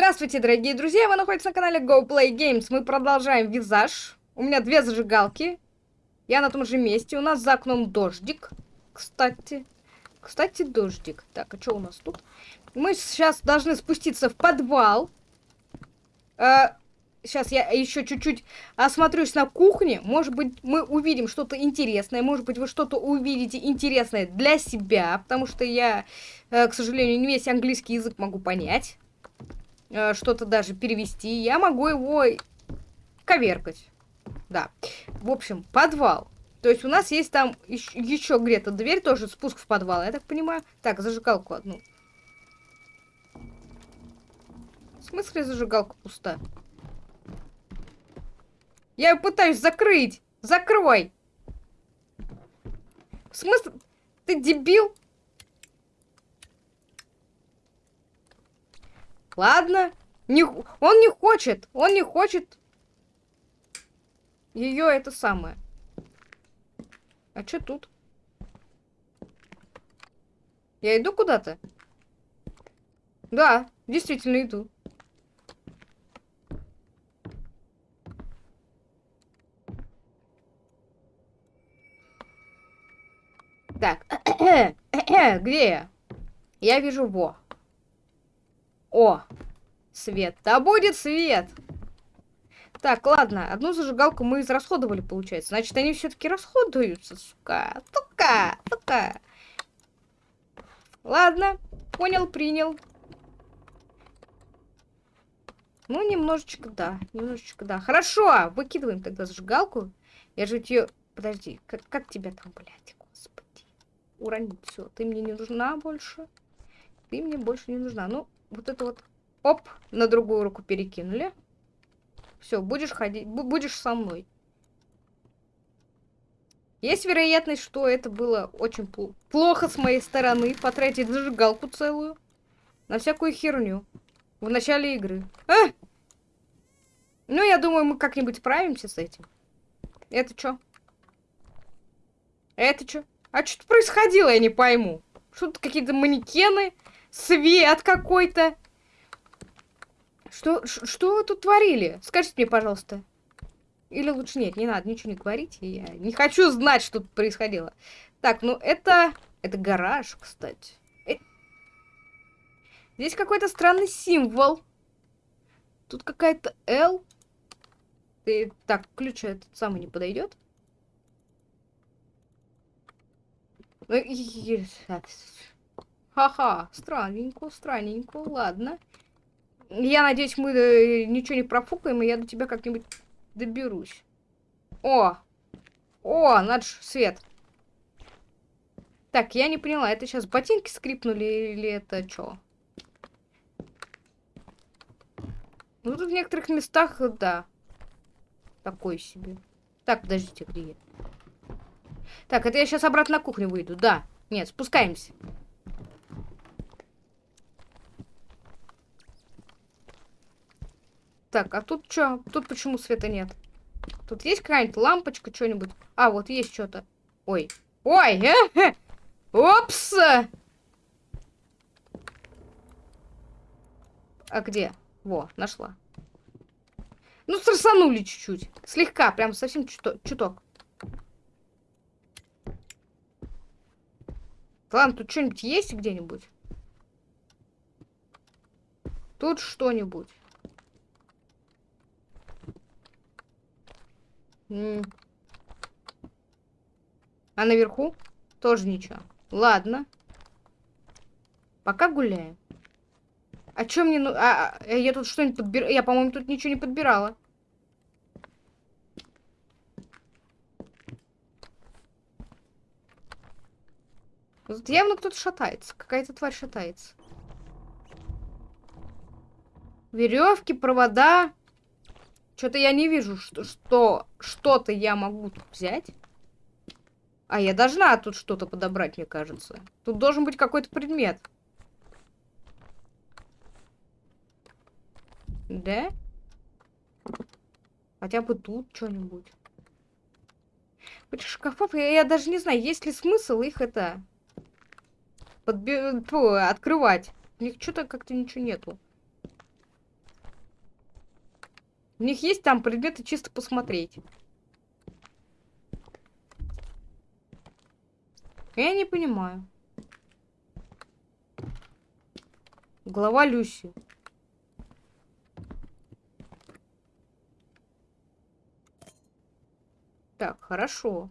Здравствуйте, дорогие друзья! Вы находитесь на канале Go Play Games. Мы продолжаем визаж. У меня две зажигалки. Я на том же месте. У нас за окном дождик. Кстати. Кстати, дождик. Так, а что у нас тут? Мы сейчас должны спуститься в подвал. Э, сейчас я еще чуть-чуть осмотрюсь на кухне. Может быть, мы увидим что-то интересное. Может быть, вы что-то увидите интересное для себя. Потому что я, э, к сожалению, не весь английский язык могу понять. Э, что-то даже перевести. Я могу его коверкать. Да. В общем, подвал. То есть у нас есть там еще, где-то дверь, тоже спуск в подвал, я так понимаю. Так, зажигалку одну. В смысле зажигалка пуста? Я ее пытаюсь закрыть. Закрой. В смысле? Ты дебил? Ладно. Не, он не хочет. Он не хочет. Ее это самое. А что тут? Я иду куда-то? Да, действительно иду. Так, где я? Я вижу во. О, свет. Да будет свет. Так, ладно, одну зажигалку мы израсходовали, получается. Значит, они все-таки расходуются, сука. Сука, сука. Ладно, понял, принял. Ну, немножечко, да, немножечко, да. Хорошо, выкидываем тогда зажигалку. Я же ее... Подожди, как, как тебя там, блядь? уронить. Все, ты мне не нужна больше. Ты мне больше не нужна. Ну, вот это вот, оп, на другую руку перекинули. Все, будешь ходить, будешь со мной. Есть вероятность, что это было очень пл плохо с моей стороны, потратить зажигалку целую на всякую херню в начале игры. А! Ну, я думаю, мы как-нибудь справимся с этим. Это что? Это что? А что происходило, я не пойму. Что-то какие-то манекены, свет какой-то. Что, что вы тут творили? Скажите мне, пожалуйста. Или лучше нет, не надо ничего не говорить. Я не хочу знать, что тут происходило. Так, ну это... Это гараж, кстати. Э... Здесь какой-то странный символ. Тут какая-то L. И, так, ключ этот самый не подойдет. Ха-ха, странненько, странненько, ладно. Я надеюсь, мы э, ничего не профукаем, и я до тебя как-нибудь доберусь. О! О, ж свет. Так, я не поняла, это сейчас ботинки скрипнули или это что? Ну, тут в некоторых местах, да. Такой себе. Так, подождите, где я? Так, это я сейчас обратно на кухню выйду. Да. Нет, спускаемся. Так, а тут что? Тут почему света нет? Тут есть какая-нибудь лампочка, что-нибудь? А, вот есть что-то. Ой. Ой! Э -э! Опс! А где? Во, нашла. Ну, стрясанули чуть-чуть. Слегка, прям совсем чуток. Ладно, тут что-нибудь есть где-нибудь? Тут что-нибудь. А наверху? Тоже ничего. Ладно. Пока гуляем. А что мне... Ну... А, а, я тут что-нибудь подбираю? Я, по-моему, тут ничего не подбирала. Тут явно кто-то шатается. Какая-то тварь шатается. Веревки, провода. Что-то я не вижу, что что что-то я могу тут взять. А я должна тут что-то подобрать, мне кажется. Тут должен быть какой-то предмет. Да? Хотя бы тут что-нибудь. Этих шкафов, я, я даже не знаю, есть ли смысл их это подби... Открывать. У них что-то как-то ничего нету. У них есть там предметы чисто посмотреть. Я не понимаю. Глава Люси. Так, хорошо.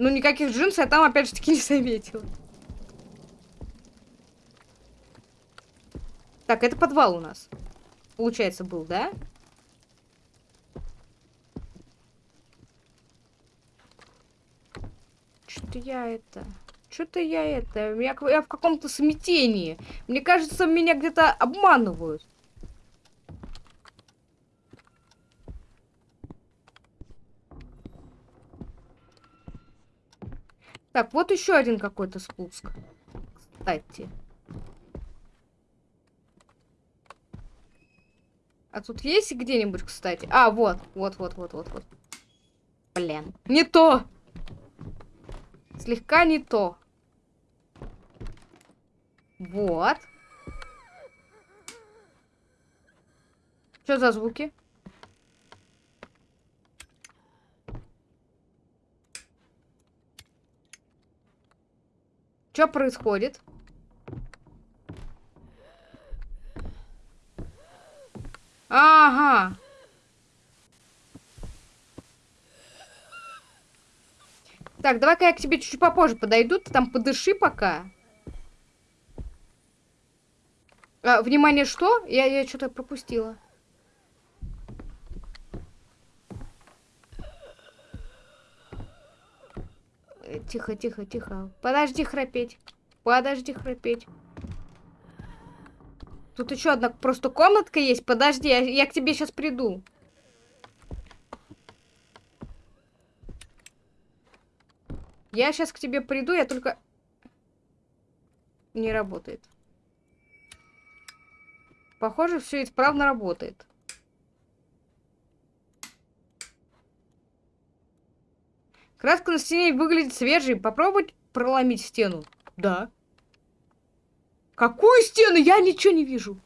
Ну, никаких джинсов я там, опять же таки, не заметила. Так, это подвал у нас. Получается, был, да? Что-то я это... Что-то я это... Я, я в каком-то смятении. Мне кажется, меня где-то обманывают. Так, вот еще один какой-то спуск. Кстати. А тут есть где-нибудь, кстати? А, вот, вот, вот, вот, вот, вот. Блин. Не то! Слегка не то. Вот. Что за звуки? Что происходит? Ага. Так, давай-ка я к тебе чуть-чуть попозже подойду. Ты там подыши пока. А, внимание, что? Я, я что-то пропустила. Тихо, тихо, тихо. Подожди храпеть. Подожди храпеть. Тут еще одна просто комнатка есть. Подожди, я, я к тебе сейчас приду. Я сейчас к тебе приду, я только... Не работает. Похоже, все исправно работает. Краска на стене выглядит свежей. Попробовать проломить стену. Да. Какую стену? Я ничего не вижу.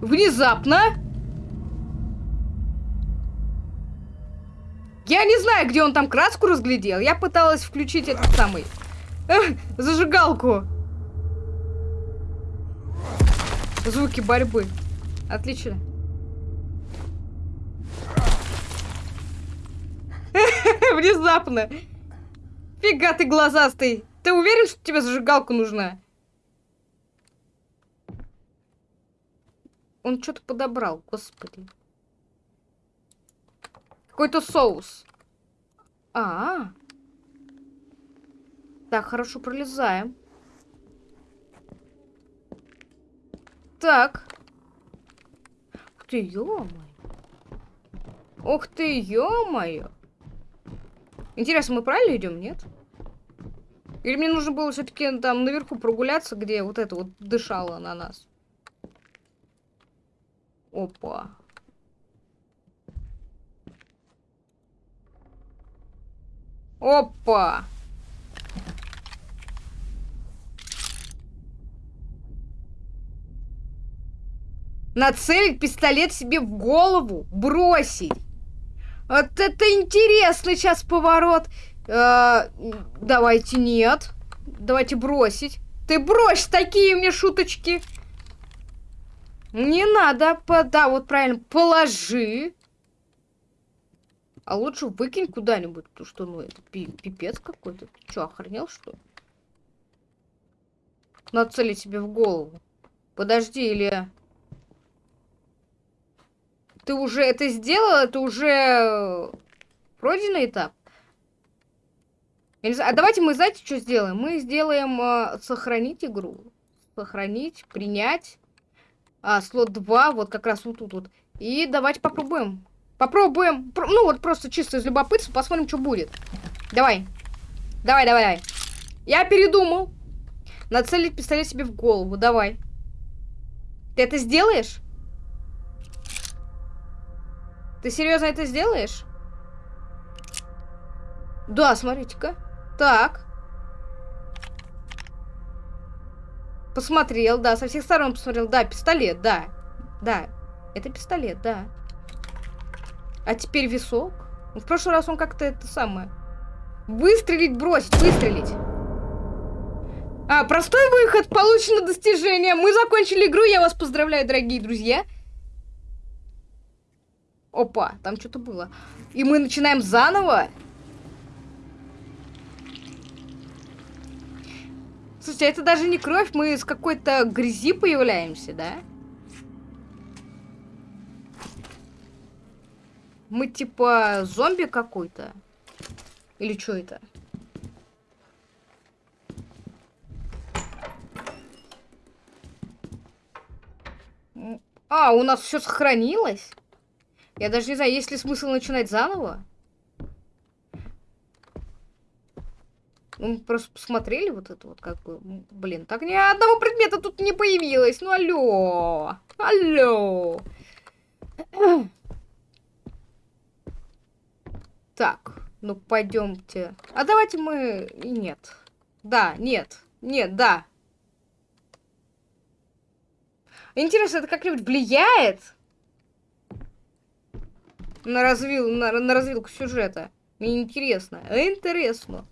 Внезапно. Я не знаю, где он там краску разглядел. Я пыталась включить этот самый... Эх, зажигалку. Звуки борьбы. Отлично. Внезапно. Фига ты глазастый. Ты уверен, что тебе зажигалка нужна? Он что-то подобрал, господи. Какой-то соус. А, -а, а. Так, хорошо, пролезаем. Так. Ух ты, ё-моё. Ух ты, ё-моё. Интересно, мы правильно идем, нет? Или мне нужно было все-таки там наверху прогуляться, где вот это вот дышало на нас? Опа. Опа! Нацелить пистолет себе в голову, бросить. Вот это интересный сейчас поворот. Э, давайте нет. Давайте бросить. Ты брось такие мне шуточки. Не надо. По, да, вот правильно. Положи. А лучше выкинь куда-нибудь, потому что, ну, это пипец какой-то. Ты что, охренел, что ли? Нацелить себе в голову. Подожди, или... Ты уже это сделал? Это уже э, пройденный этап? А давайте мы, знаете, что сделаем? Мы сделаем э, сохранить игру. Сохранить, принять. А, слот 2, вот как раз вот тут вот. И давайте попробуем. Попробуем. Про ну, вот просто чисто из любопытства посмотрим, что будет. Давай. Давай, давай, давай. Я передумал. Нацелить пистолет себе в голову. Давай. Ты это сделаешь? Ты серьезно это сделаешь? Да, смотрите-ка. Так. Посмотрел, да, со всех сторон посмотрел. Да, пистолет, да. Да, это пистолет, да. А теперь висок. В прошлый раз он как-то это самое... Выстрелить, бросить, выстрелить. А, простой выход, получено достижение. Мы закончили игру, я вас поздравляю, дорогие друзья. Опа, там что-то было. И мы начинаем заново. Слушайте, это даже не кровь, мы с какой-то грязи появляемся, да? Мы типа зомби какой-то? Или что это? А, у нас все сохранилось? Я даже не знаю, есть ли смысл начинать заново? Мы просто посмотрели вот это вот, как бы, блин, так ни одного предмета тут не появилось. Ну, алло, алло. Так, ну пойдемте. А давайте мы... Нет. Да, нет, нет, да. Интересно, это как-нибудь влияет на, развил, на, на развилку сюжета? Мне интересно. Интересно.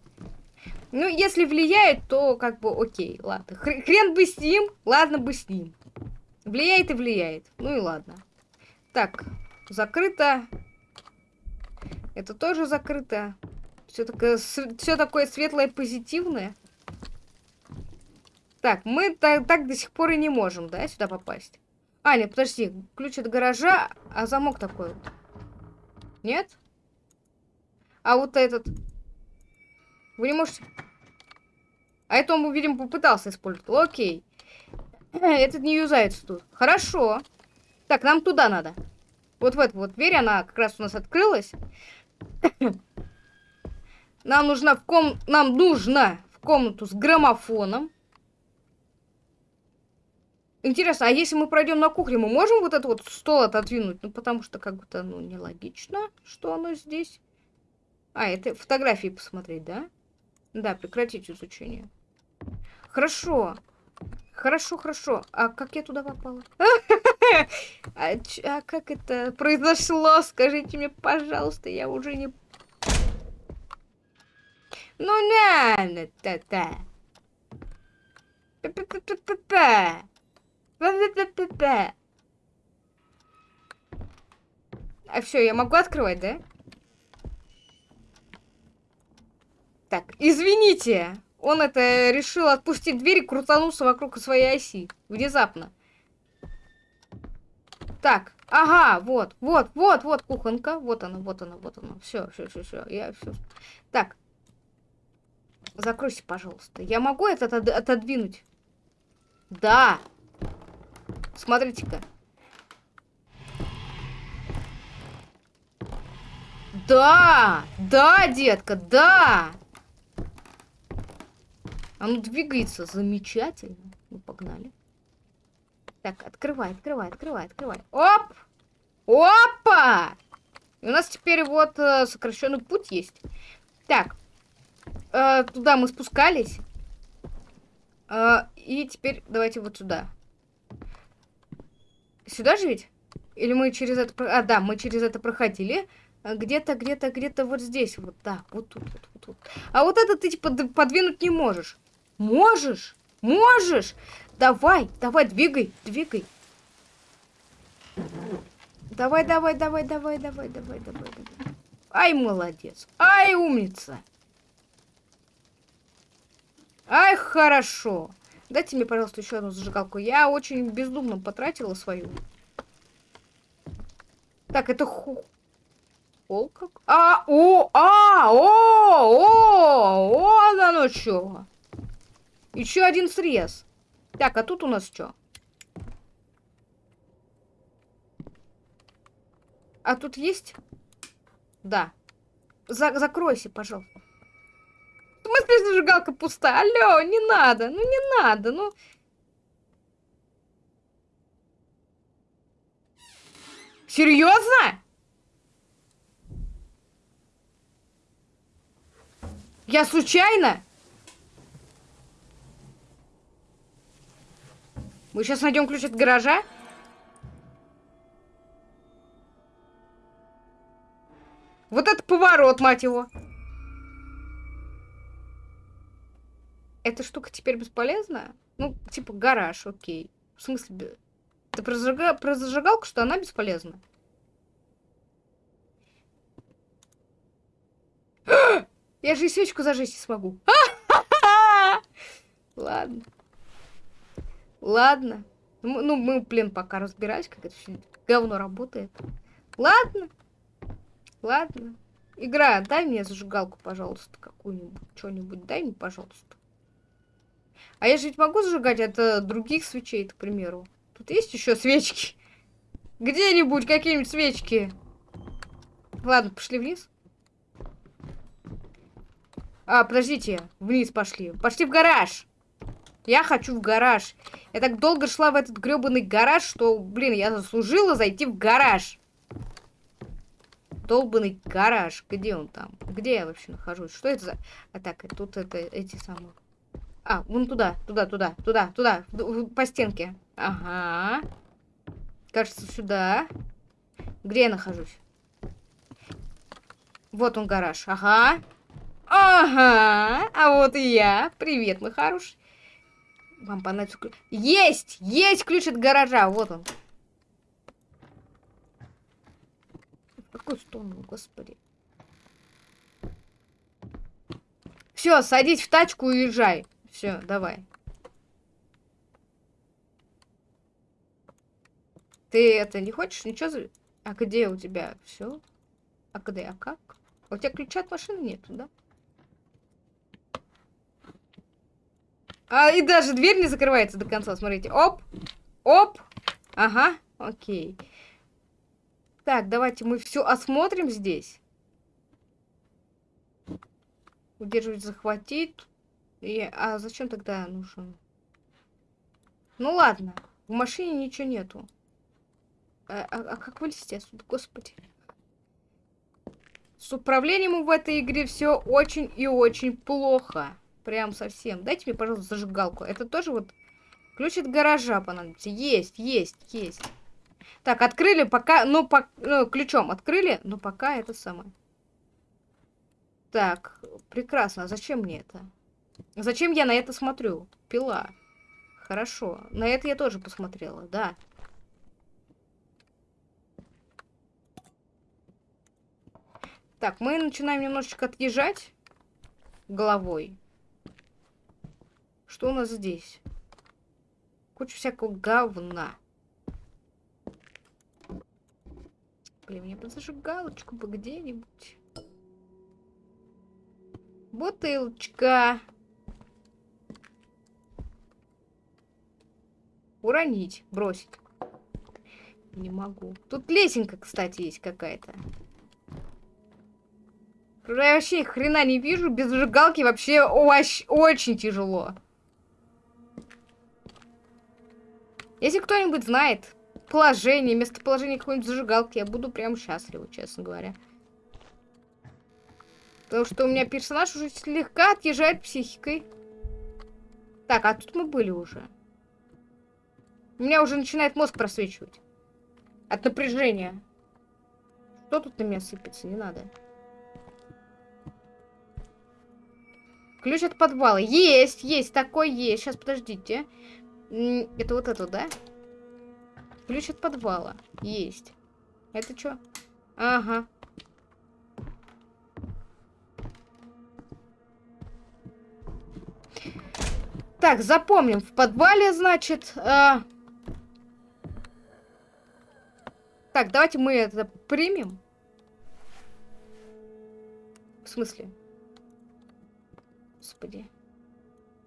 Ну, если влияет, то как бы окей, ладно. Хрен бы с ним, ладно бы с ним. Влияет и влияет. Ну и ладно. Так, закрыто. Это тоже закрыто. Все такое, все такое светлое, позитивное. Так, мы так, так до сих пор и не можем, да, сюда попасть. А, нет, подожди, ключ от гаража, а замок такой вот. Нет? А вот этот... Вы не можете... А это он, видимо, попытался использовать. Окей. Этот не юзается тут. Хорошо. Так, нам туда надо. Вот в эту вот дверь, она как раз у нас открылась. Нам нужно в ком... Нам нужно в комнату с граммофоном. Интересно, а если мы пройдем на кухню, мы можем вот этот вот стол отодвинуть? Ну, потому что как будто, ну, нелогично, что оно здесь. А, это фотографии посмотреть, да? Да, прекратить изучение. Хорошо. Хорошо, хорошо. А как я туда попала? А, а как это произошло? Скажите мне, пожалуйста, я уже не... Ну, на, та-та. П-п-п-п-п. А все, я могу открывать, да? Так, извините. Он это решил отпустить дверь и крутанулся вокруг своей оси. Внезапно. Так, ага, вот, вот, вот, вот кухонка. Вот она, вот она, вот она. Все, все, все, все. Я все. Так. Закройся, пожалуйста. Я могу это отодвинуть? Да. Смотрите-ка. Да! Да, детка, да! Оно двигается замечательно. Ну, погнали. Так, открывай, открывай, открывай, открывай. Оп! Опа! И у нас теперь вот э, сокращенный путь есть. Так, э, туда мы спускались. Э, и теперь давайте вот сюда. Сюда же ведь? Или мы через это... А, да, мы через это проходили. А где-то, где-то, где-то вот здесь. Вот, да, вот тут, вот, вот, вот. А вот это ты, типа, подвинуть не можешь. Можешь? Можешь? Давай, давай, двигай, двигай. Давай, давай, давай, давай, давай, давай, давай, давай. Ай, молодец. Ай, умница. Ай, хорошо. Дайте мне, пожалуйста, еще одну зажигалку. Я очень бездумно потратила свою. Так, это ху... Ол как? А, о, а, о, о, о, да ну чё. Еще один срез. Так, а тут у нас что? А тут есть? Да. За закройся, пожалуйста. В смысле зажигалка пуста? Алло, не надо, ну не надо, ну... Серьезно? Я случайно? Мы сейчас найдем ключ от гаража? Вот это поворот, мать его. Эта штука теперь бесполезна? Ну, типа гараж, окей. В смысле, ты про, зажига... про зажигалку, что она бесполезна? Я же и свечку зажечь не смогу. Ладно. Ладно. Ну, мы, блин, пока разбирались, как это все говно работает. Ладно. Ладно. Игра, дай мне зажигалку, пожалуйста, какую-нибудь. Что-нибудь дай мне, пожалуйста. А я же ведь могу зажигать от других свечей, к примеру. Тут есть еще свечки? Где-нибудь какие-нибудь свечки. Ладно, пошли вниз. А, подождите, вниз пошли. Пошли в гараж. Я хочу в гараж. Я так долго шла в этот гребаный гараж, что, блин, я заслужила зайти в гараж. Долбанный гараж. Где он там? Где я вообще нахожусь? Что это за... А так, тут это эти самые... А, вон туда, туда, туда, туда, туда, по стенке. Ага. Кажется, сюда. Где я нахожусь? Вот он гараж. Ага. Ага. А вот и я. Привет, мой хороший. Вам понадобится ключ. Есть! Есть ключ от гаража. Вот он. В какую сторону, господи? Все, садись в тачку и уезжай. Все, давай. Ты это не хочешь? Ничего. А где у тебя все? А где? А как? У тебя ключа от машины нету, да? А, и даже дверь не закрывается до конца, смотрите. Оп, оп. Ага, окей. Так, давайте мы все осмотрим здесь. Удерживать, захватить. И, а зачем тогда нужен? Ну ладно, в машине ничего нету. А, а, а как вылезти отсюда, господи? С управлением в этой игре все очень и очень плохо. Прям совсем. Дайте мне, пожалуйста, зажигалку. Это тоже вот ключ от гаража понадобится. Есть, есть, есть. Так, открыли пока... Ну, по, ну ключом открыли, но пока это самое. Так, прекрасно. А зачем мне это? Зачем я на это смотрю? Пила. Хорошо. На это я тоже посмотрела, да. Так, мы начинаем немножечко отъезжать головой. Что у нас здесь? Куча всякого говна. Блин, мне бы зажигалочку бы где-нибудь. Бутылочка. Уронить, бросить. Не могу. Тут лесенка, кстати, есть какая-то. Я вообще хрена не вижу. Без зажигалки вообще очень, очень тяжело. Если кто-нибудь знает положение, местоположение какой-нибудь зажигалки, я буду прям счастлива, честно говоря. Потому что у меня персонаж уже слегка отъезжает психикой. Так, а тут мы были уже. У меня уже начинает мозг просвечивать. От напряжения. Что тут на меня сыпется? Не надо. Ключ от подвала. Есть, есть, такой есть. Сейчас, подождите. Это вот это, да? Ключ от подвала. Есть. Это что? Ага. Так, запомним. В подвале, значит... Э... Так, давайте мы это примем. В смысле? Господи.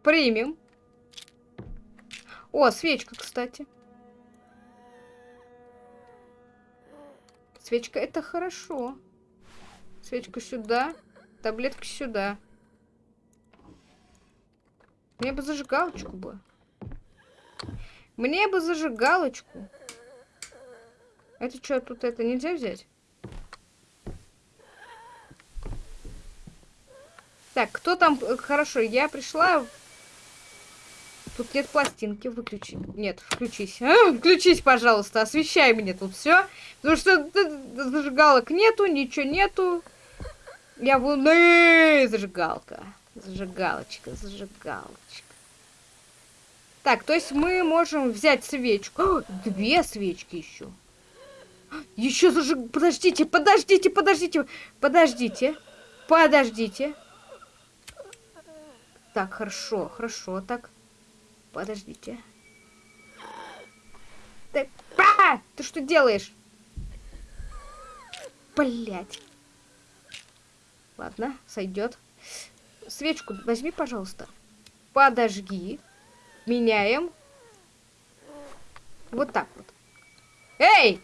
Примем. О, свечка, кстати. Свечка, это хорошо. Свечка сюда. Таблетки сюда. Мне бы зажигалочку бы. Мне бы зажигалочку. Это что, тут это нельзя взять? Так, кто там? Э, Хорошо, я пришла. Тут нет пластинки, выключи. Нет, включись. А, включись, пожалуйста, освещай мне тут все. Потому что зажигалок нету, ничего нету. Я буду... Э, Зажигалка. Зажигалочка, зажигалочка. Так, то есть мы можем взять свечку. О, две свечки еще. Еще зажиг... Подождите, подождите, подождите. Подождите. Подождите. Так, хорошо, хорошо, так. Подождите. Ты, а! Ты что делаешь? Блять. Ладно, сойдет. Свечку возьми, пожалуйста. Подожги. Меняем. Вот так вот. Эй!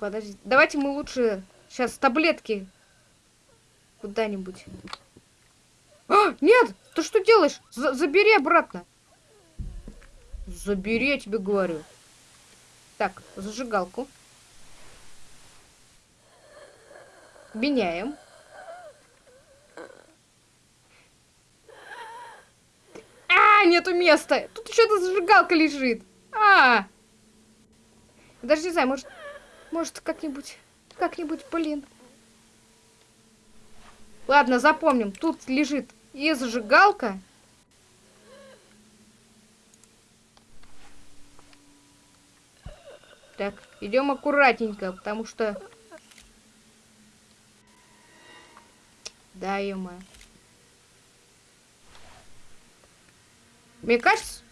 Подожди. Давайте мы лучше сейчас таблетки куда-нибудь. А, нет! Ты что делаешь? За забери обратно. Забери, я тебе говорю. Так, зажигалку. Меняем. А, нету места. Тут еще эта зажигалка лежит. А. Даже не знаю, может, может как-нибудь, как-нибудь, блин. Ладно, запомним. Тут лежит и зажигалка. Так, идем аккуратненько, потому что... Да, ё Мне кажется...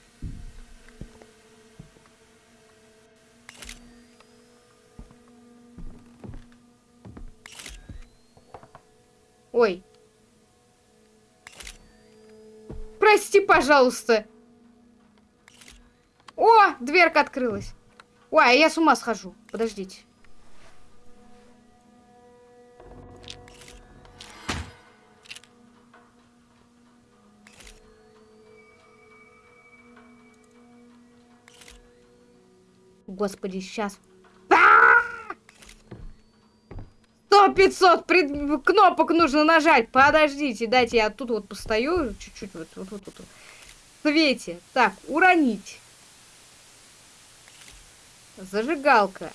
Ой. Прости, пожалуйста. О, дверка открылась. Ой, а я с ума схожу. Подождите. Господи, сейчас. Сто пятьсот пред... кнопок нужно нажать. Подождите, дайте я тут вот постою. Чуть-чуть вот, вот, вот, вот. Свете. Так, уронить. Зажигалка.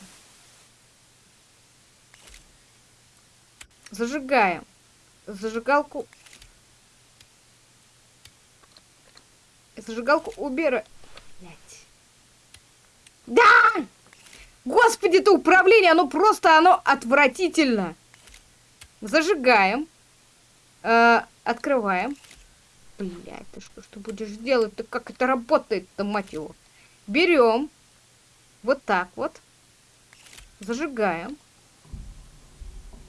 Зажигаем. Зажигалку. Зажигалку убирай. Да! Господи, это управление, оно просто, оно отвратительно. Зажигаем. Э, открываем. Блять, ты что, что будешь делать-то? Как это работает-то, мать его? Берем. Вот так вот. Зажигаем.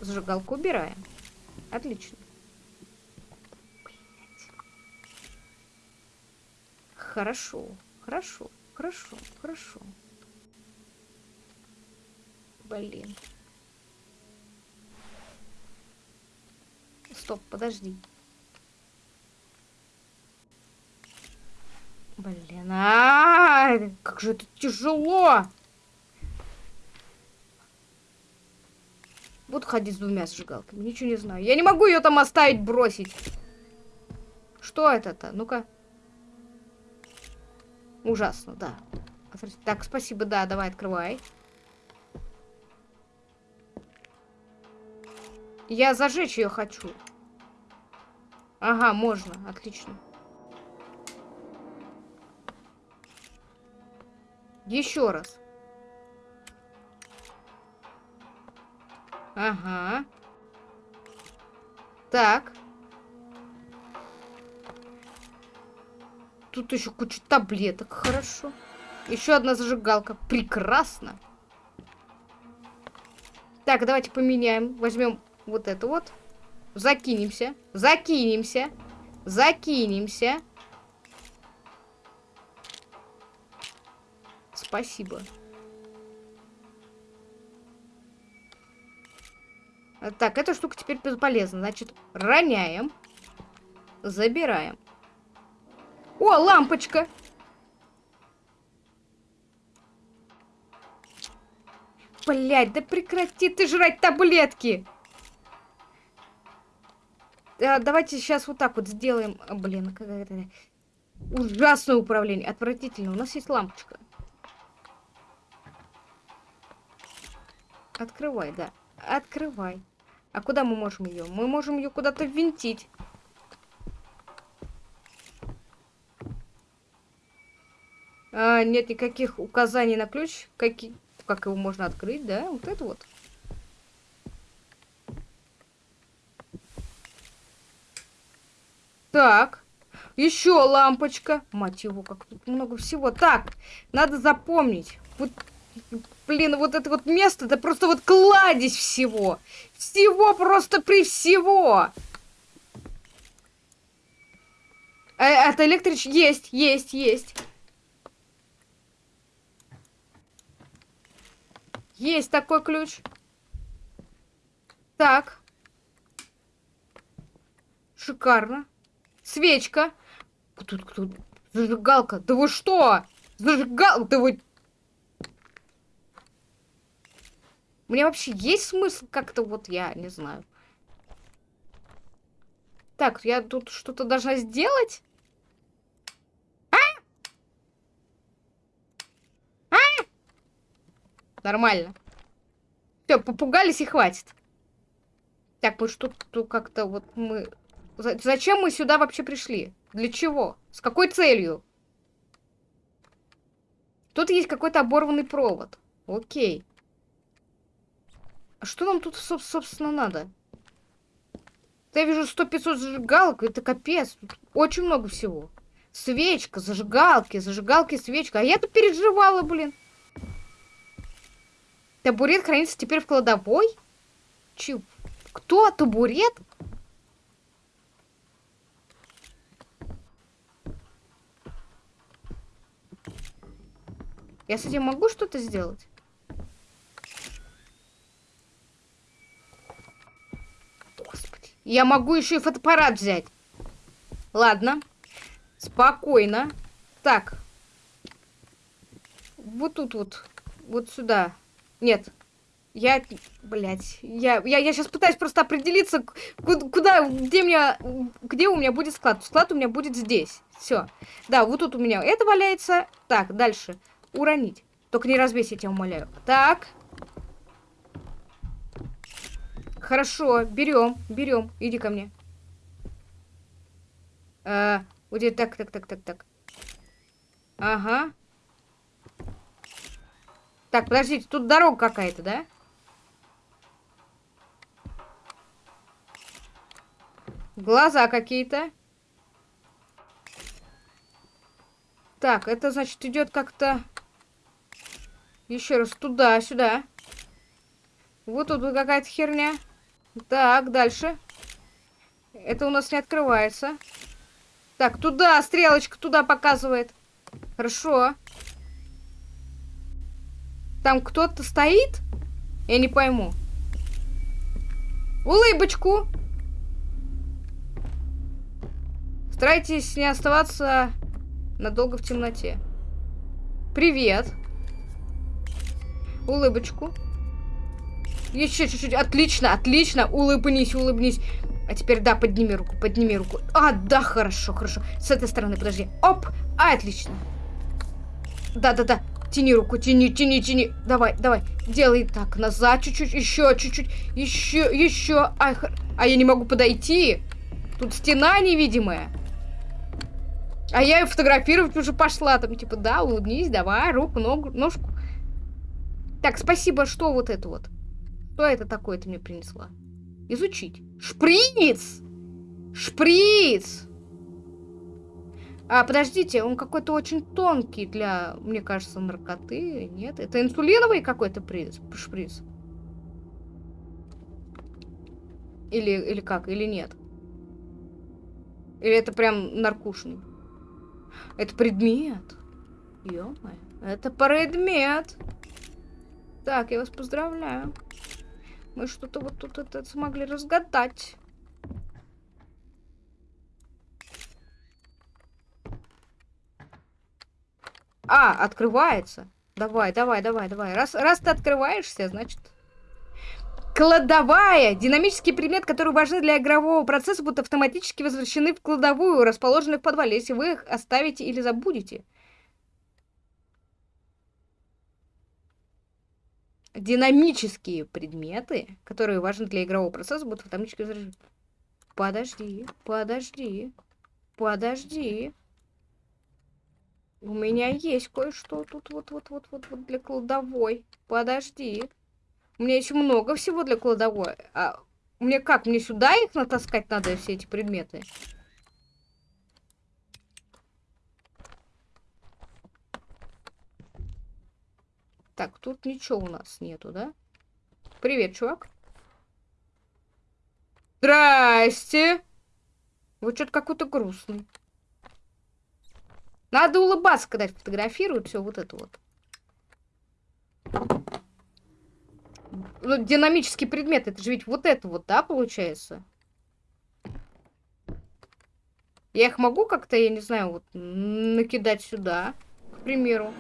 Зажигалку убираем. Отлично. Блять. Хорошо, хорошо, хорошо, хорошо. Блин. Стоп, подожди. Блин, а, -а, -а как же это тяжело. Буду ходить с двумя зажигалками, ничего не знаю. Я не могу ее там оставить, бросить. Что это-то? Ну-ка. Ужасно, да. Так, спасибо, да, давай, открывай. Я зажечь ее хочу. Ага, можно, отлично. Еще раз. Ага. Так. Тут еще куча таблеток, хорошо. Еще одна зажигалка. Прекрасно. Так, давайте поменяем. Возьмем вот это вот. Закинемся. Закинемся. Закинемся. Спасибо. Так, эта штука теперь бесполезна. Значит, роняем. Забираем. О, лампочка! Блять, да прекрати ты жрать таблетки! А, давайте сейчас вот так вот сделаем. А, блин, какое-то ужасное управление. Отвратительно. У нас есть лампочка. Открывай, да. Открывай. А куда мы можем ее? Мы можем ее куда-то винтить. А, нет никаких указаний на ключ. Какие, как его можно открыть, да? Вот это вот. Так. Еще лампочка. Мать его, как тут много всего. Так, надо запомнить. Вот, блин, вот это вот место, это просто вот кладезь всего. Всего просто при всего. Э, это электрич... Есть, есть, есть. Есть такой ключ. Так. Шикарно. Свечка. Тут кто? Зажигалка. Да вы что? Зажигалка. Да вы... Мне вообще есть смысл как-то вот, я не знаю. Так, я тут что-то должна сделать? А? А? Нормально. Все, попугались и хватит. Так, мы что-то как-то вот мы Зачем мы сюда вообще пришли? Для чего? С какой целью? Тут есть какой-то оборванный провод. Окей. А что нам тут, собственно, надо? Я вижу 100-500 зажигалок, это капец. Тут очень много всего. Свечка, зажигалки, зажигалки, свечка. А я тут переживала, блин. Табурет хранится теперь в кладовой? Чё? Кто? Табурет? Я с этим могу что-то сделать? Господи. Я могу еще и фотоаппарат взять. Ладно. Спокойно. Так. Вот тут вот. Вот сюда. Нет. Я, блядь, я, я, я сейчас пытаюсь просто определиться, куда, где, меня, где у меня будет склад. Склад у меня будет здесь. Все. Да, вот тут у меня это валяется. Так, дальше уронить. Только не разбейся, я тебя умоляю. Так. Хорошо, берем, берем. Иди ко мне. А, вот так, так, так, так, так. Ага. Так, подождите, тут дорога какая-то, да? Глаза какие-то. Так, это значит идет как-то... Еще раз туда, сюда. Вот тут какая-то херня. Так, дальше. Это у нас не открывается. Так, туда, стрелочка туда показывает. Хорошо. Там кто-то стоит? Я не пойму. Улыбочку. Старайтесь не оставаться надолго в темноте. Привет. Улыбочку. Еще чуть-чуть. Отлично, отлично. Улыбнись, улыбнись. А теперь, да, подними руку, подними руку. А, да, хорошо, хорошо. С этой стороны, подожди. Оп! А, отлично. Да-да-да. Тяни руку, тяни, тяни, тяни. Давай, давай. Делай так, назад чуть-чуть, еще чуть-чуть. Еще, еще. Ай, а я не могу подойти. Тут стена невидимая. А я ее фотографировать уже пошла. Там, типа, да, улыбнись, давай, руку, ногу, ножку. Так, спасибо, что вот это вот? Что это такое ты мне принесла? Изучить. Шприц! Шприц! А, подождите, он какой-то очень тонкий для, мне кажется, наркоты. Нет, это инсулиновый какой-то шприц. Или, или как, или нет? Или это прям наркушный? Это предмет. ё это предмет. Так, я вас поздравляю. Мы что-то вот тут это смогли разгадать. А, открывается. Давай, давай, давай, давай. Раз, раз ты открываешься, значит... Кладовая. Динамический предмет, который важны для игрового процесса, будут автоматически возвращены в кладовую, расположенную в подвале, если вы их оставите или забудете. Динамические предметы, которые важны для игрового процесса, будут автоматически возвращены. Подожди, подожди, подожди. У меня есть кое-что тут вот-вот-вот-вот для кладовой. Подожди. У меня еще много всего для кладовой. А мне как? Мне сюда их натаскать надо, все эти предметы? Так, тут ничего у нас нету, да? Привет, чувак. Здрасте. Вы что-то какой-то грустный. Надо улыбаться, когда фотографируют все вот это вот. Ну, динамический предмет, это же ведь вот это вот, да, получается? Я их могу как-то, я не знаю, вот накидать сюда, к примеру.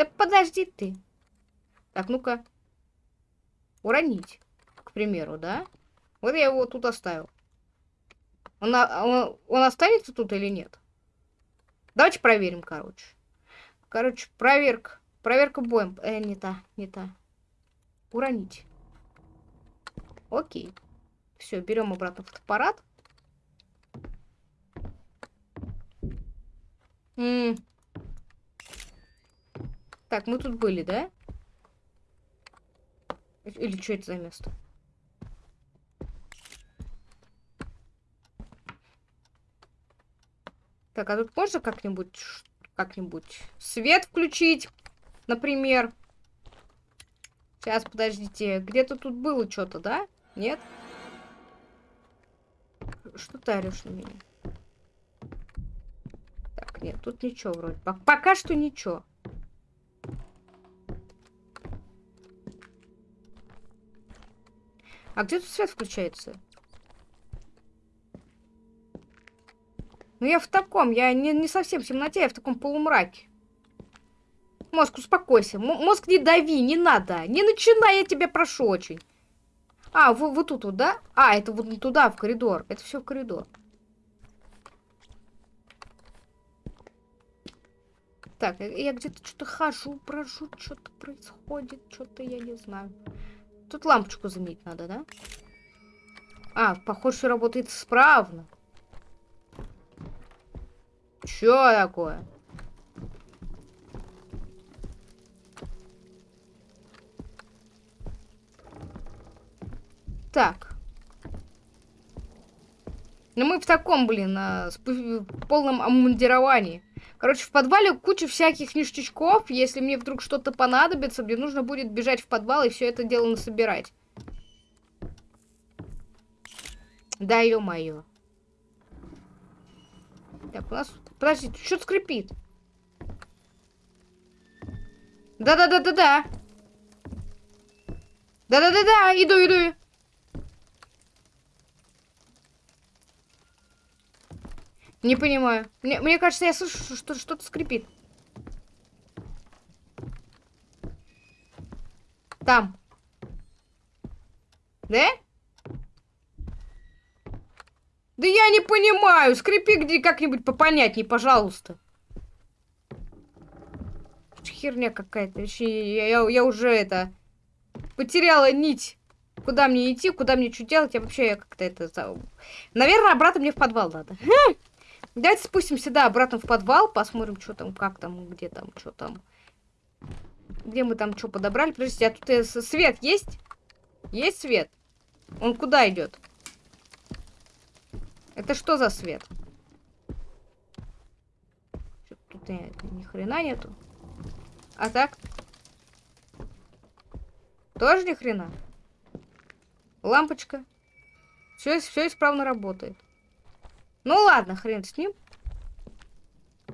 Да подожди ты. Так, ну-ка. Уронить, к примеру, да? Вот я его тут оставил. Он, он, он останется тут или нет? Давайте проверим, короче. Короче, проверка. Проверка боем. Э, не та, не та. Уронить. Окей. Все, берем обратно фотоаппарат. М -м. Так, мы тут были, да? Или что это за место? Так, а тут можно как-нибудь как-нибудь свет включить, например? Сейчас, подождите. Где-то тут было что-то, да? Нет? Что ты орешь на меня? Так, нет, тут ничего вроде. Пока что ничего. А где тут свет включается? Ну я в таком, я не, не совсем в темноте, я в таком полумраке. Мозг, успокойся. М мозг, не дави, не надо. Не начинай, я тебя прошу очень. А, вы, вы тут вот, да? А, это вот туда, в коридор. Это все в коридор. Так, я где-то что-то хожу, брожу, что-то происходит, что-то я не знаю. Тут лампочку заметить надо, да? А, похоже, работает справно. Чё такое? Так. Ну мы в таком, блин, а, полном обмундировании. Короче, в подвале куча всяких ништячков. Если мне вдруг что-то понадобится, мне нужно будет бежать в подвал и все это дело насобирать. Да, ё-моё. Так, у нас Подожди, что-то скрипит. Да-да-да-да-да. Да-да-да-да, иду, иду. Не понимаю. Мне, мне кажется, я слышу, что что-то скрипит. Там. Да? Да я не понимаю. Скрипи где как-нибудь попонятней, пожалуйста. Херня какая-то. Я, я, я уже это... Потеряла нить. Куда мне идти, куда мне что делать. Я вообще как-то это... Наверное, обратно мне в подвал надо. Давайте спустимся, да, обратно в подвал. Посмотрим, что там, как там, где там, что там. Где мы там что подобрали? Подождите, а тут э, свет есть? Есть свет? Он куда идет? Это что за свет? Тут ни, ни хрена нету. А так? Тоже ни хрена. Лампочка. Все, все исправно работает. Ну ладно, хрен с ним.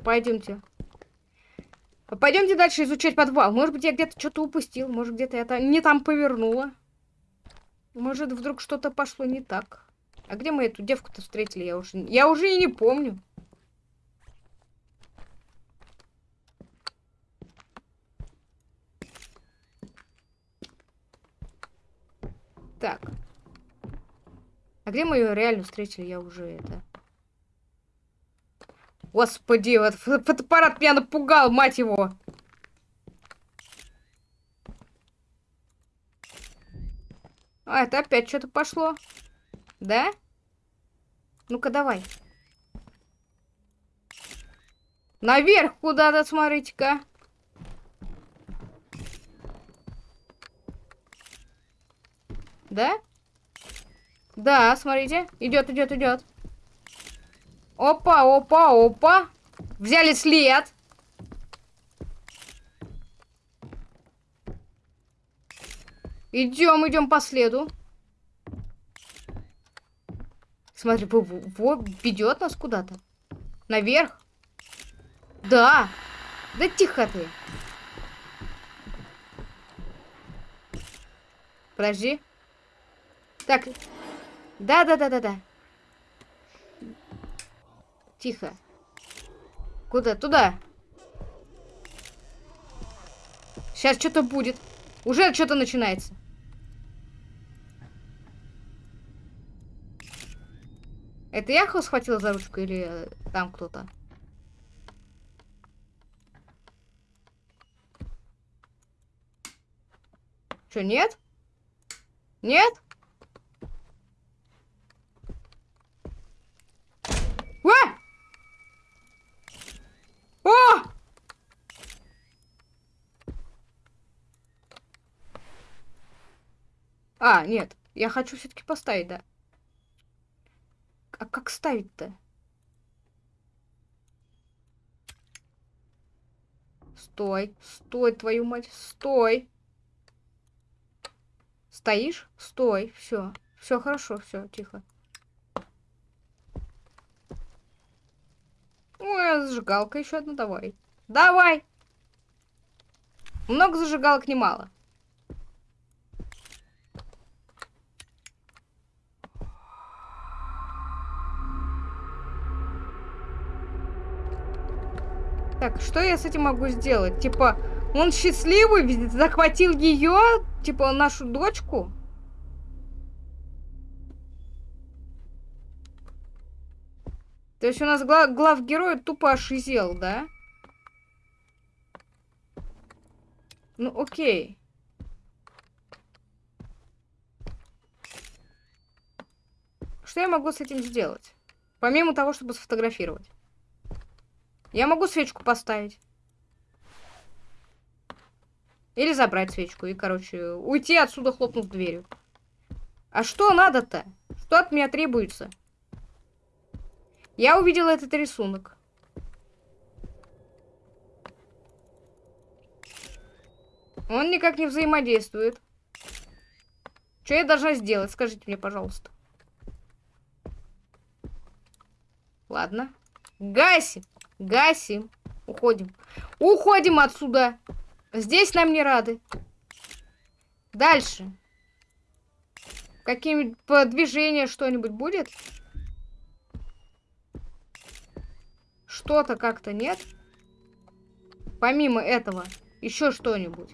Пойдемте. Пойдемте дальше изучать подвал. Может быть, я где-то что-то упустил. Может, где-то я не там повернула. Может, вдруг что-то пошло не так. А где мы эту девку-то встретили? Я уже, я уже и не помню. Так. А где мы ее реально встретили? Я уже это... Господи, вот фотоаппарат меня напугал, мать его. А, это опять что-то пошло. Да? Ну-ка, давай. Наверх куда-то, смотрите-ка. Да? Да, смотрите. Идет, идет, идет. Опа, опа, опа. Взяли след. Идем, идем по следу. Смотри, ведет нас куда-то. Наверх. Да. Да тихо ты. Подожди. Так. Да-да-да-да-да. Тихо. Куда? Туда. Сейчас что-то будет. Уже что-то начинается. Это я его схватила за ручку или э, там кто-то? Что, нет? Нет? А! О! А, нет. Я хочу все-таки поставить, да. А как ставить-то? Стой, стой, твою мать, стой. Стоишь? Стой, все. Все хорошо, все, тихо. Ой, зажигалка еще одна, давай. Давай! Много зажигалок немало. Так, что я с этим могу сделать? Типа, он счастливый, захватил ее, типа, нашу дочку? То есть у нас глав, глав герой тупо ошизел, да? Ну, окей. Что я могу с этим сделать? Помимо того, чтобы сфотографировать. Я могу свечку поставить. Или забрать свечку и, короче, уйти отсюда, хлопнув дверью. А что надо-то? Что от меня требуется? Я увидела этот рисунок. Он никак не взаимодействует. Что я должна сделать? Скажите мне, пожалуйста. Ладно. Гасим. Гасим. Уходим. Уходим отсюда. Здесь нам не рады. Дальше. Какие-нибудь движения, что-нибудь будет? Что-то как-то нет? Помимо этого, еще что-нибудь.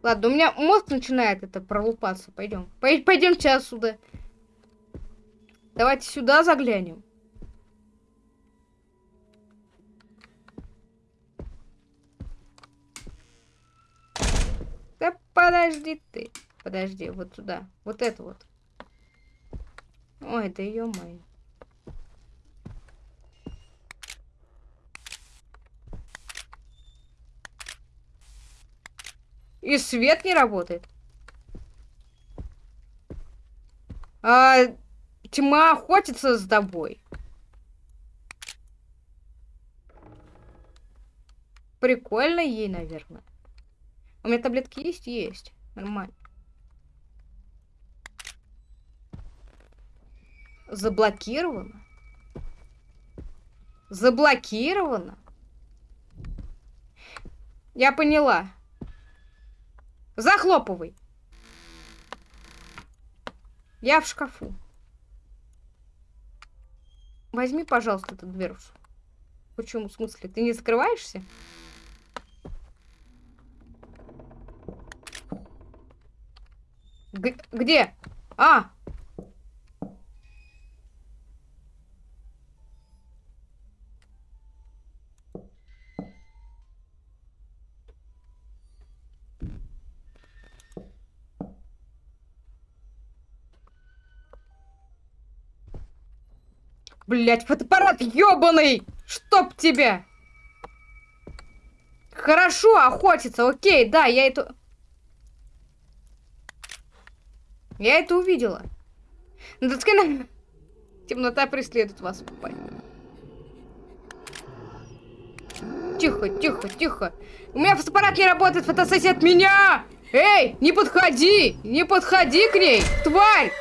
Ладно, у меня мозг начинает это пролупаться. Пойдем. Пойдемте отсюда. Давайте сюда заглянем. Да подожди ты. Подожди, вот сюда. Вот это вот. Ой, да ё-моё. И свет не работает. А, тьма охотится с тобой. Прикольно ей, наверное. У меня таблетки есть? Есть. Нормально. Заблокировано? Заблокировано? Я поняла. Захлопывай. Я в шкафу. Возьми, пожалуйста, эту дверцу. Почему? В смысле? Ты не закрываешься? Г где? А! Блять, фотоаппарат ёбаный! Чтоб тебя! Хорошо, охотиться, окей, да, я это... Я это увидела. Натаскана... Темнота преследует вас. Тихо, тихо, тихо. У меня фотоаппарат не работает, фотосессия от меня! Эй, не подходи! Не подходи к ней, тварь!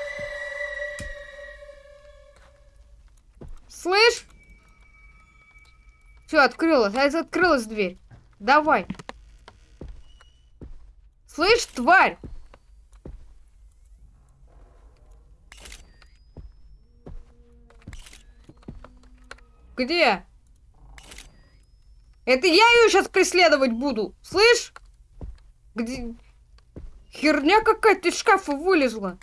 Слышь? Все, открылась. А открылась дверь. Давай. Слышь, тварь? Где? Это я ее сейчас преследовать буду. Слышь? Где? Херня какая-то из шкафа вылезла.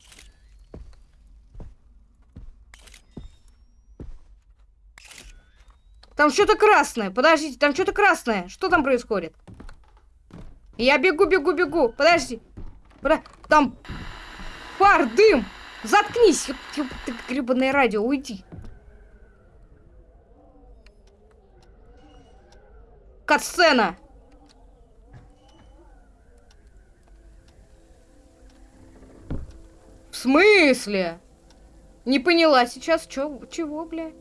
Там что-то красное. Подождите, там что-то красное. Что там происходит? Я бегу, бегу, бегу. Подожди. Подожди. Там пар, дым. Заткнись. Ты гребаное радио, уйди. Катсцена. В смысле? Не поняла сейчас, чё, чего, бля?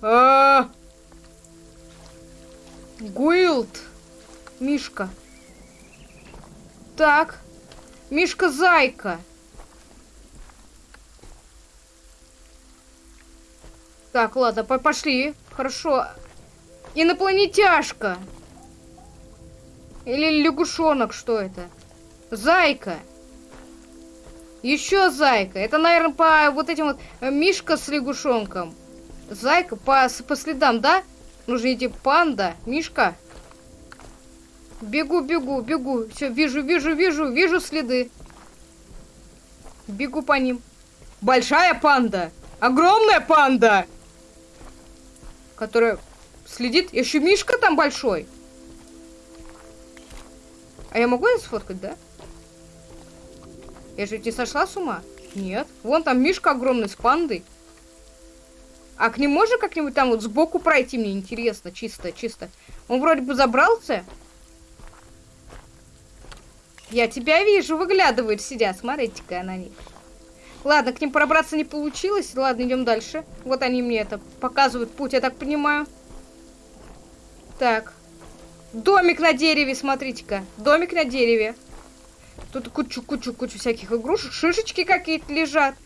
А, Гуилд. Мишка. Так. Мишка-зайка. Так, ладно, по пошли. Хорошо. Инопланетяшка. Или лягушонок, что это? Зайка. Еще зайка. Это, наверное, по вот этим вот э, Мишка с лягушонком. Зайка по, по следам, да? Нужно идти панда, Мишка. Бегу, бегу, бегу. Все, вижу, вижу, вижу, вижу следы. Бегу по ним. Большая панда. Огромная панда. Которая следит. Еще Мишка там большой. А я могу это сфоткать, да? Я же не сошла с ума? Нет. Вон там Мишка огромный с пандой. А к нему можно как-нибудь там вот сбоку пройти? Мне интересно, чисто, чисто. Он вроде бы забрался. Я тебя вижу, выглядывают, сидят. Смотрите-ка на них. Ладно, к ним пробраться не получилось. Ладно, идем дальше. Вот они мне это показывают путь, я так понимаю. Так. Домик на дереве, смотрите-ка. Домик на дереве. Тут кучу-кучу-кучу всяких игрушек. Шишечки какие-то лежат.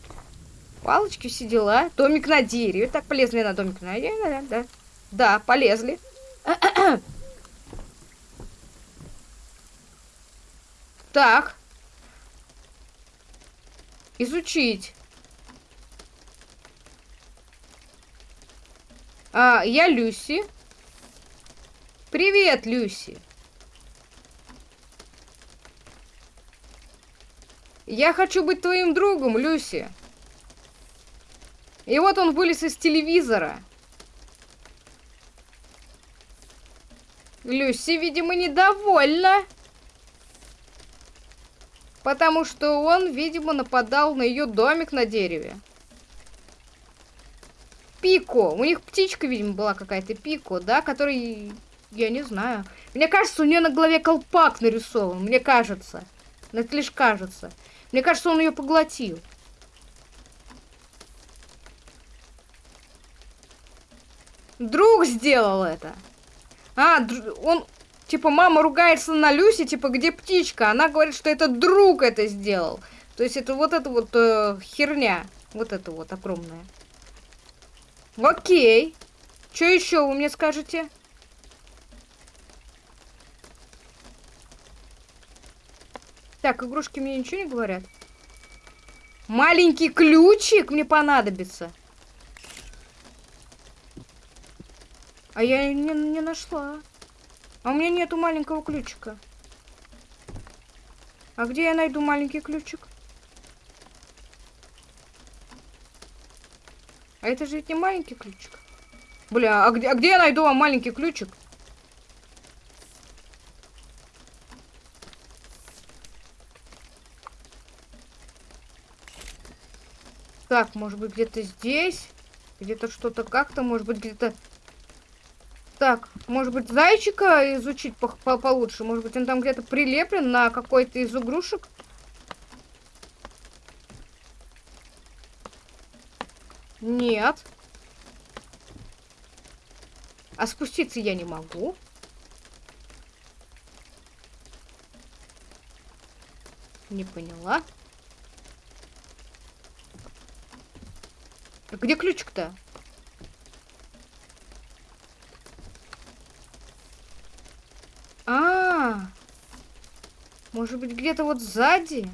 Палочки, все дела. Домик на дереве. Так, полезли на домик на дереве, да, да. Полезли. так. Изучить. А, я Люси. Привет, Люси. Я хочу быть твоим другом, Люси. И вот он вылез из телевизора. Люси, видимо, недовольна. Потому что он, видимо, нападал на ее домик на дереве. Пико. У них птичка, видимо, была какая-то Пико, да, который... Я не знаю. Мне кажется, у нее на голове колпак нарисован. Мне кажется. Но это лишь кажется. Мне кажется, он ее поглотил. Друг сделал это. А, он... Типа, мама ругается на Люси, типа, где птичка? Она говорит, что это друг это сделал. То есть, это вот эта вот э, херня. Вот это вот огромная. Окей. Что еще вы мне скажете? Так, игрушки мне ничего не говорят. Маленький ключик мне понадобится. А я не, не нашла. А у меня нету маленького ключика. А где я найду маленький ключик? А это же ведь не маленький ключик. Бля, а где, а где я найду вам маленький ключик? Так, может быть где-то здесь? Где-то что-то как-то, может быть где-то... Так, может быть зайчика изучить по по получше? Может быть он там где-то прилеплен на какой-то из игрушек? Нет. А спуститься я не могу. Не поняла. Где ключик-то? А, может быть где-то вот сзади?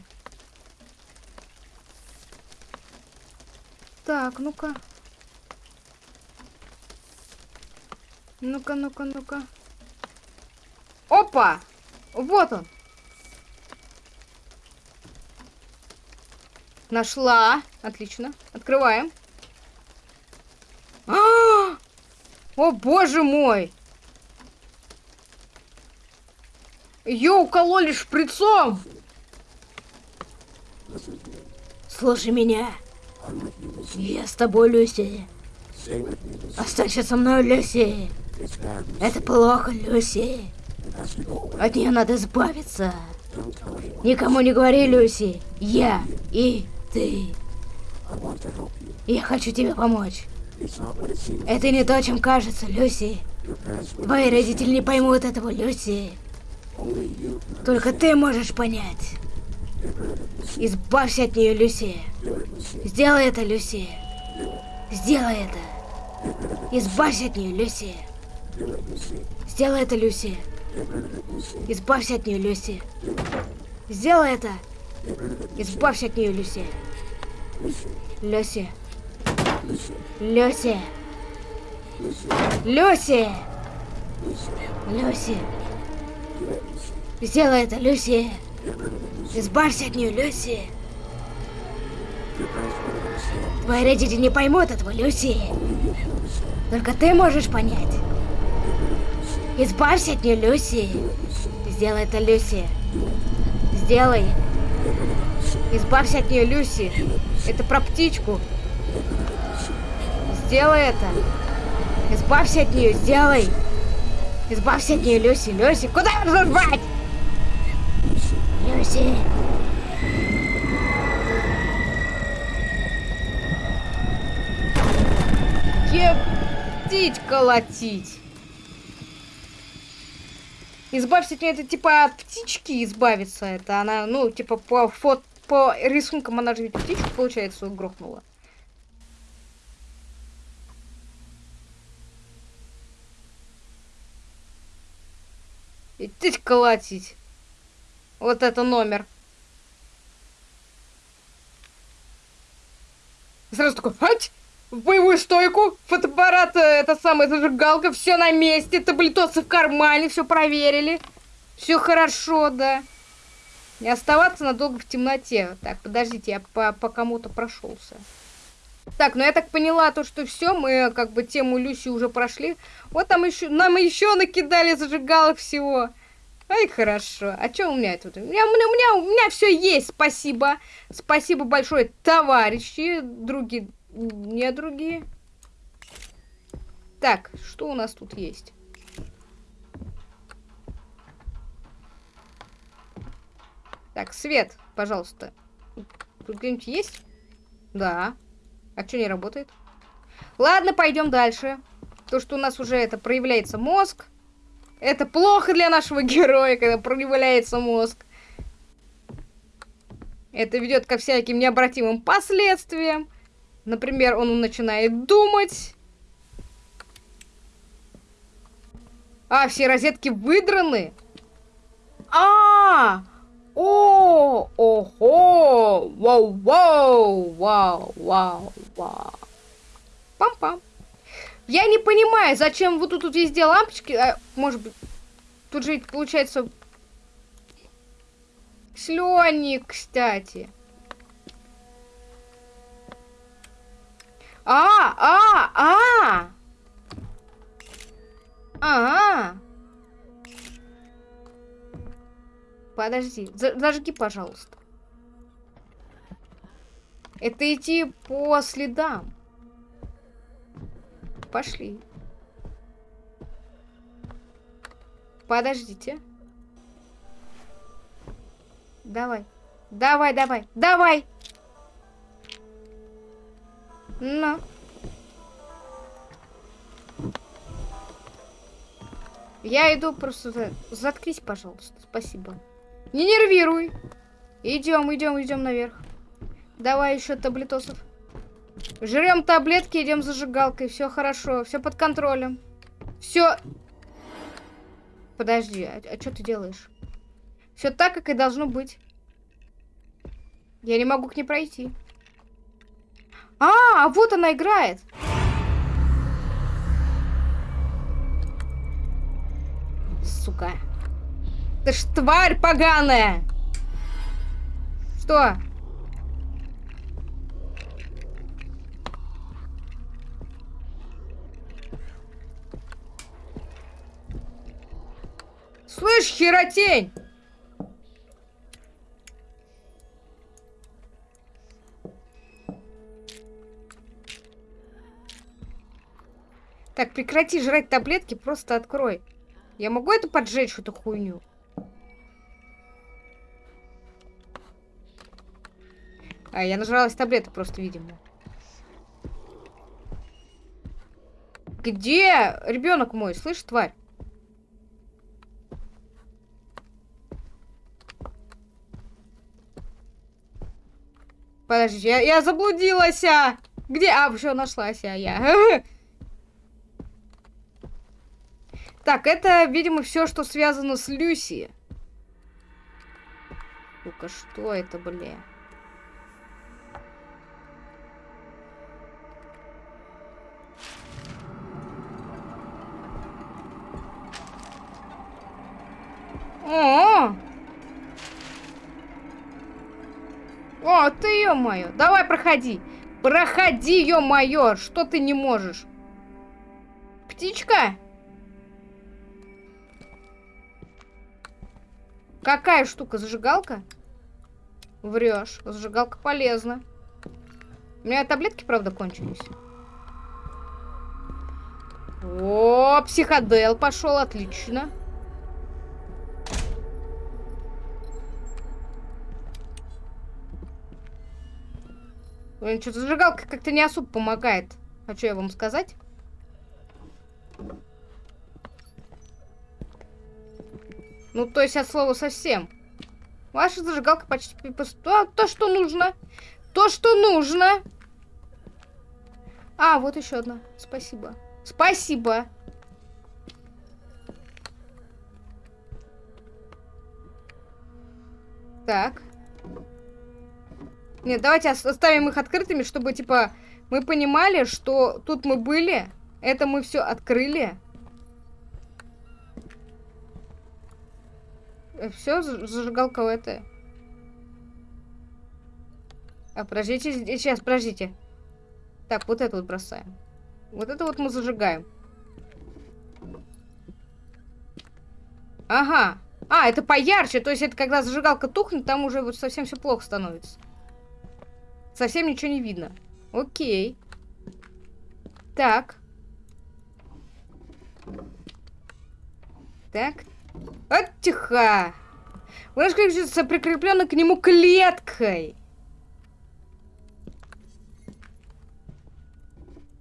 Так, ну-ка. Ну-ка, ну-ка, ну-ка. Опа! Вот он. Нашла. Отлично. Открываем. -а! О, боже мой! Ее укололи шприцом! Слушай меня. Я с тобой, Люси. Останься со мной, Люси. Это плохо, Люси. От нее надо избавиться. Никому не говори, Люси. Я и ты. Я хочу тебе помочь. Это не то, чем кажется, Люси. Твои родители не поймут этого, Люси. Только ты можешь понять. Избавься от нее, Люси. Сделай это, Люси. Сделай это. Избавься от нее, Люси. Сделай это, Люси. Избавься от нее, Люси. Сделай это. Избавься от нее, Люси. Люси. Люси. Люси. Люси. Сделай это, Люси. Избавься от нее, Люси. Твои родители не поймут этого, Люси. Только ты можешь понять. Избавься от нее, Люси. Сделай это, Люси. Сделай. Избавься от нее, Люси. Это про птичку. Сделай это. Избавься от нее, сделай. Избавься от нее, Люси. Люси, куда разорвать? Люси. Ептить колотить. Избавься от нее, это типа от птички избавиться. Это она, ну, типа по фото, по рисункам она же ведь птичку, получается, грохнула. Идти колотить. Вот это номер. Сразу такой, ать! В боевую стойку, фотоаппарат, э, это самая зажигалка, все на месте, таблетосы в кармане, все проверили. Все хорошо, да. Не оставаться надолго в темноте. Так, подождите, я по, по кому-то прошелся. Так, ну я так поняла то, что все, мы как бы тему Люси уже прошли. Вот там еще, нам еще накидали зажигалок всего. Ай, хорошо. А что у меня тут? У меня, у меня, у меня, у меня все есть, спасибо. Спасибо большое, товарищи, другие, не другие. Так, что у нас тут есть? Так, свет, пожалуйста. Тут где-нибудь есть? Да. А что не работает? Ладно, пойдем дальше. То, что у нас уже это проявляется мозг. Это плохо для нашего героя, когда проявляется мозг. Это ведет ко всяким необратимым последствиям. Например, он начинает думать. А, все розетки выдраны. А, -а, -а! О, ого, вау, вау, вау, вау, вау. Пам-пам. Я не понимаю, зачем вот тут, тут везде лампочки. А, может быть... Тут же получается... Слённик, кстати. А, а, а! А, Подожди, зажги, пожалуйста. Это идти по следам. Пошли. Подождите. Давай. Давай, давай, давай. Ну. Я иду просто... Заткнись, пожалуйста. Спасибо. Не нервируй. Идем, идем, идем наверх. Давай еще таблетосов. Жрем таблетки, идем зажигалкой. Все хорошо, все под контролем. Все. Подожди, а, а что ты делаешь? Все так, как и должно быть. Я не могу к ней пройти. А, а вот она играет. Сука. Ты ж тварь поганая. Что? Слышь, херотень! Так, прекрати жрать таблетки, просто открой. Я могу это поджечь, эту хуйню? А, я нажралась таблеток просто, видимо. Где ребенок мой? Слышь, тварь? Подожди, я, я заблудилась. А! Где? А, все, нашлась а я. Так, это, видимо, все, что связано с Люси. Ну-ка, что это, бля? О, ты, ё-моё. Давай, проходи. Проходи, ё-моё. Что ты не можешь? Птичка? Какая штука? Зажигалка? Врешь. Зажигалка полезна. У меня таблетки, правда, кончились. О, психодел пошел, отлично. Блин, что-то зажигалка как-то не особо помогает. Хочу я вам сказать. Ну, то есть от слова совсем. Ваша зажигалка почти... То, то, что нужно. То, что нужно. А, вот еще одна. Спасибо. Спасибо. Так. Нет, давайте оставим их открытыми, чтобы, типа, мы понимали, что тут мы были, это мы все открыли. Э, все, зажигалка это. А, подождите, сейчас, подождите. Так, вот это вот бросаем. Вот это вот мы зажигаем. Ага. А, это поярче, то есть это когда зажигалка тухнет, там уже вот совсем все плохо становится. Совсем ничего не видно. Окей. Так. Так. Вот тихо. Ваш кажется прикреплена к нему клеткой.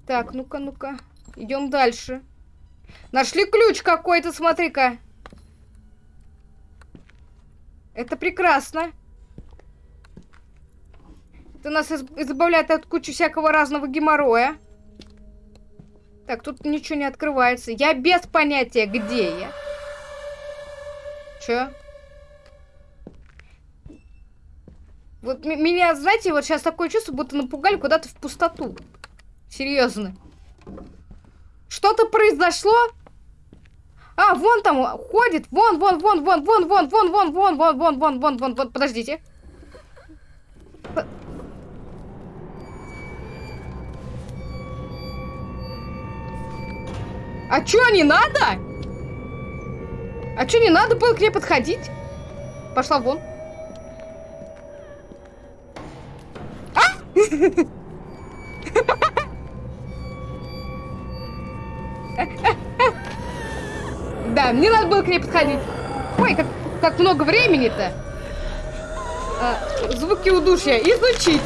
Так, ну-ка, ну-ка. Идем дальше. Нашли ключ какой-то, смотри-ка. Это прекрасно. Это нас избавляет от кучи всякого разного геморроя. Так, тут ничего не открывается. Я без понятия, где я. Чё? Вот меня, знаете, вот сейчас такое чувство, будто напугали куда-то в пустоту. Серьезно. Что-то произошло? А, вон там ходит. Вон, вон, вон, вон, вон, вон, вон, вон, вон, вон, вон, вон, вон, вон, вон. Подождите. А чё, не надо? А чё, не надо было к ней подходить? Пошла вон. Да, мне надо было к ней подходить. Ой, как, как много времени-то. А, звуки удушья изучить.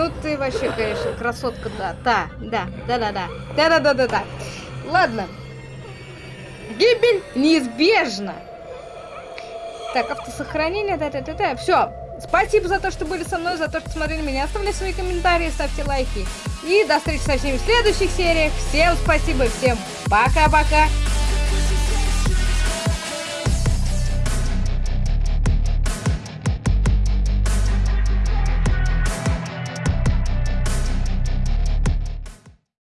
Ну ты вообще, конечно, красотка, да. Та, да, да-да-да. Да-да-да-да-да. Ладно. Гибель неизбежна. Так, автосохранение, да-да-да-да. Все. Спасибо за то, что были со мной, за то, что смотрели меня. Оставляйте свои комментарии, ставьте лайки. И до встречи со всеми в следующих сериях. Всем спасибо, всем пока-пока.